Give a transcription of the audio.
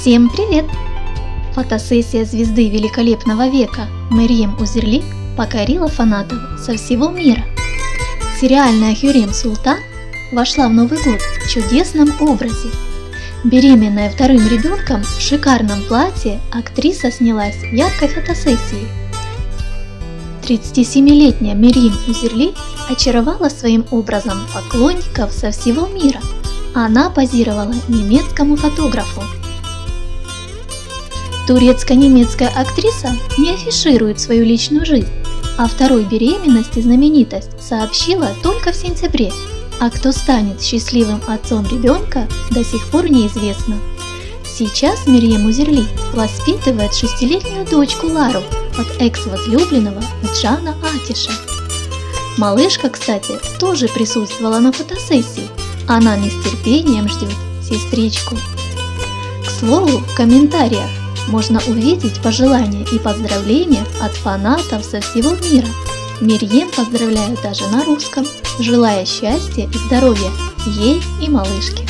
Всем привет! Фотосессия звезды великолепного века Мэрием Узерли покорила фанатов со всего мира. Сериальная Хюрем Султан вошла в Новый год в чудесном образе. Беременная вторым ребенком в шикарном платье актриса снялась в яркой фотосессии. 37-летняя Мерим Узерли очаровала своим образом поклонников со всего мира. Она позировала немецкому фотографу Турецко-немецкая актриса не афиширует свою личную жизнь, а второй беременности знаменитость сообщила только в сентябре, а кто станет счастливым отцом ребенка до сих пор неизвестно. Сейчас Мирьем Узерли воспитывает шестилетнюю дочку Лару от экс-возлюбленного Джана Атиша. Малышка, кстати, тоже присутствовала на фотосессии. Она не с терпением ждет сестричку. К слову, в комментариях можно увидеть пожелания и поздравления от фанатов со всего мира. Мирьем поздравляю даже на русском, желая счастья и здоровья ей и малышке.